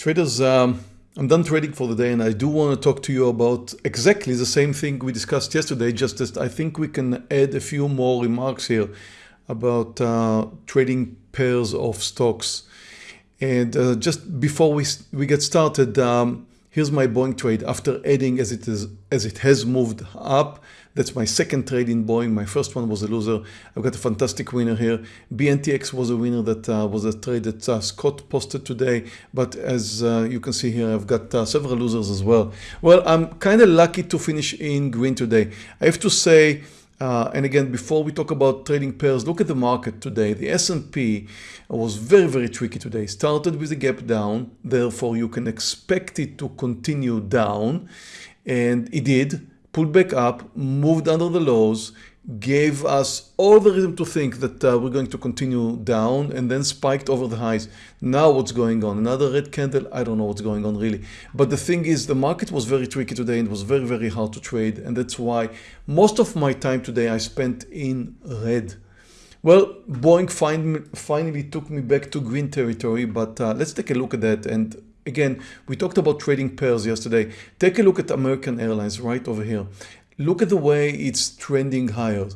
Traders, um, I'm done trading for the day and I do want to talk to you about exactly the same thing we discussed yesterday, just as I think we can add a few more remarks here about uh, trading pairs of stocks. And uh, just before we, we get started, um, here's my Boeing trade after adding as it is as it has moved up that's my second trade in Boeing. My first one was a loser. I've got a fantastic winner here. BNTX was a winner that uh, was a trade that uh, Scott posted today. But as uh, you can see here, I've got uh, several losers as well. Well, I'm kind of lucky to finish in green today. I have to say, uh, and again, before we talk about trading pairs, look at the market today. The S&P was very, very tricky today. Started with a gap down, therefore you can expect it to continue down, and it did pulled back up, moved under the lows, gave us all the reason to think that uh, we're going to continue down and then spiked over the highs. Now what's going on? Another red candle? I don't know what's going on really. But the thing is the market was very tricky today and it was very, very hard to trade. And that's why most of my time today I spent in red. Well, Boeing find, finally took me back to green territory, but uh, let's take a look at that. And Again, we talked about trading pairs yesterday. Take a look at American Airlines right over here. Look at the way it's trending higher.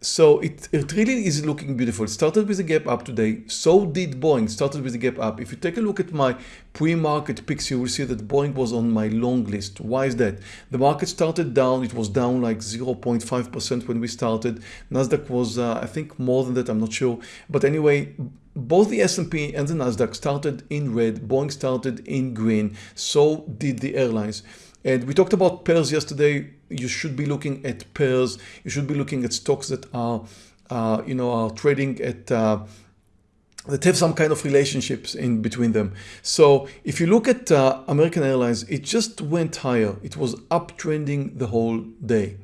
So it, it really is looking beautiful. It started with a gap up today. So did Boeing, started with a gap up. If you take a look at my pre-market picks, you will see that Boeing was on my long list. Why is that? The market started down. It was down like 0.5% when we started. NASDAQ was, uh, I think, more than that. I'm not sure. But anyway, both the S&P and the NASDAQ started in red. Boeing started in green. So did the airlines. And we talked about pairs yesterday. You should be looking at pairs. You should be looking at stocks that are, uh, you know, are trading at uh, that have some kind of relationships in between them. So if you look at uh, American Airlines, it just went higher. It was uptrending the whole day.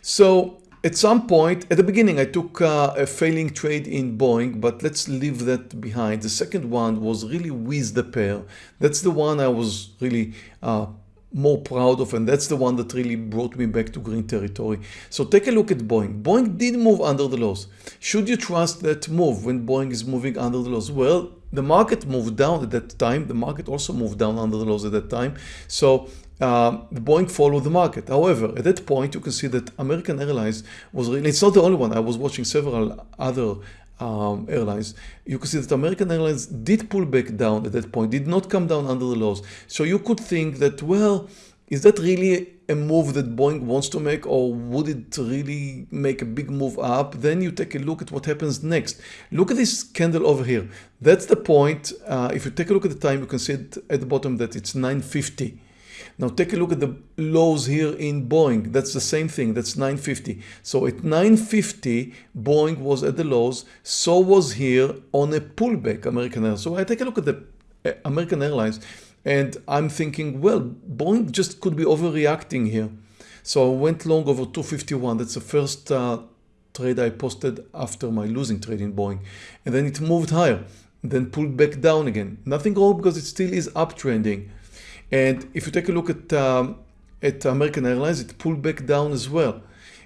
So at some point, at the beginning, I took uh, a failing trade in Boeing, but let's leave that behind. The second one was really with the pair. That's the one I was really uh, more proud of and that's the one that really brought me back to green territory. So take a look at Boeing. Boeing did move under the lows. Should you trust that move when Boeing is moving under the lows? Well, the market moved down at that time. The market also moved down under the lows at that time. So um, the Boeing followed the market. However, at that point, you can see that American Airlines was really, it's not the only one. I was watching several other um, airlines, you can see that American Airlines did pull back down at that point, did not come down under the lows. So you could think that, well, is that really a move that Boeing wants to make or would it really make a big move up? Then you take a look at what happens next. Look at this candle over here. That's the point. Uh, if you take a look at the time, you can see at the bottom that it's 950. Now take a look at the lows here in Boeing. That's the same thing. That's 950. So at 950, Boeing was at the lows. So was here on a pullback, American Airlines. So I take a look at the uh, American Airlines and I'm thinking, well, Boeing just could be overreacting here. So I went long over 251. That's the first uh, trade I posted after my losing trade in Boeing. And then it moved higher, then pulled back down again. Nothing wrong because it still is uptrending. And if you take a look at, um, at American Airlines, it pulled back down as well.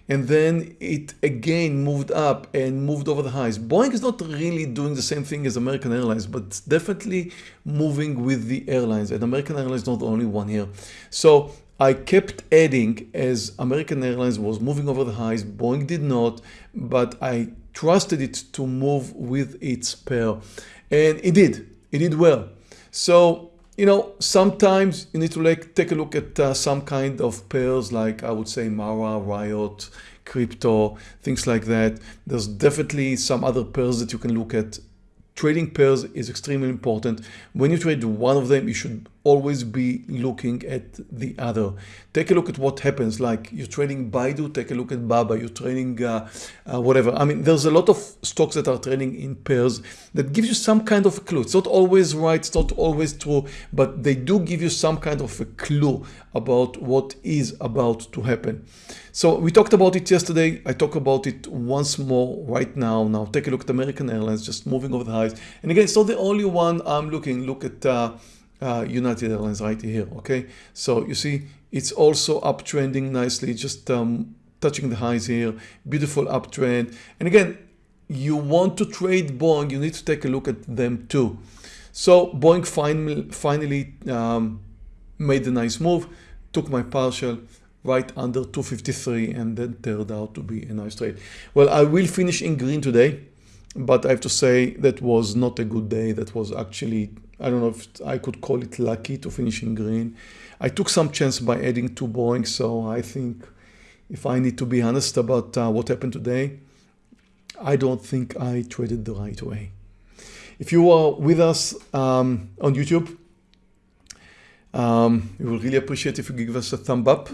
And then it again moved up and moved over the highs. Boeing is not really doing the same thing as American Airlines, but definitely moving with the airlines. And American Airlines is not the only one here. So I kept adding as American Airlines was moving over the highs. Boeing did not, but I trusted it to move with its pair. And it did. It did well. So you know, sometimes you need to like take a look at uh, some kind of pairs like I would say Mara, Riot, crypto, things like that. There's definitely some other pairs that you can look at Trading pairs is extremely important. When you trade one of them, you should always be looking at the other. Take a look at what happens, like you're trading Baidu, take a look at Baba, you're trading uh, uh, whatever. I mean, there's a lot of stocks that are trading in pairs that gives you some kind of a clue. It's not always right, it's not always true, but they do give you some kind of a clue about what is about to happen. So we talked about it yesterday. I talk about it once more right now. Now take a look at American Airlines, just moving over the highs. And again, it's not the only one I'm looking. Look at uh, uh, United Airlines right here. Okay, so you see it's also uptrending nicely, just um, touching the highs here. Beautiful uptrend. And again, you want to trade Boeing, you need to take a look at them too. So Boeing finally, finally um, made a nice move, took my partial right under 253 and then turned out to be a nice trade. Well, I will finish in green today, but I have to say that was not a good day. That was actually, I don't know if I could call it lucky to finish in green. I took some chance by adding to Boeing, so I think if I need to be honest about uh, what happened today, I don't think I traded the right way. If you are with us um, on YouTube, um, we will really appreciate if you give us a thumb up.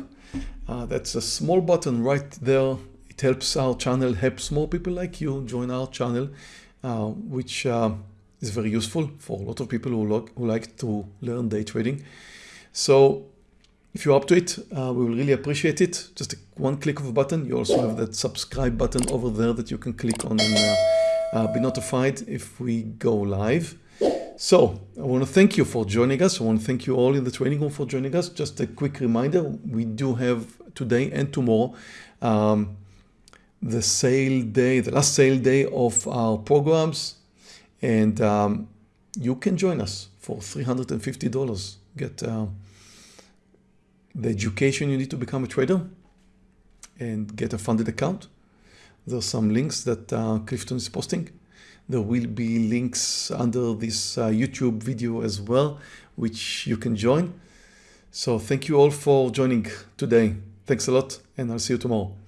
Uh, that's a small button right there. It helps our channel, helps more people like you join our channel, uh, which uh, is very useful for a lot of people who, like, who like to learn day trading. So if you're up to it, uh, we will really appreciate it. Just a, one click of a button. You also have that subscribe button over there that you can click on and uh, uh, be notified if we go live. So I want to thank you for joining us. I want to thank you all in the training room for joining us. Just a quick reminder, we do have today and tomorrow um, the sale day, the last sale day of our programs. And um, you can join us for $350. Get uh, the education you need to become a trader and get a funded account there's some links that uh, Clifton is posting. There will be links under this uh, YouTube video as well, which you can join. So thank you all for joining today. Thanks a lot and I'll see you tomorrow.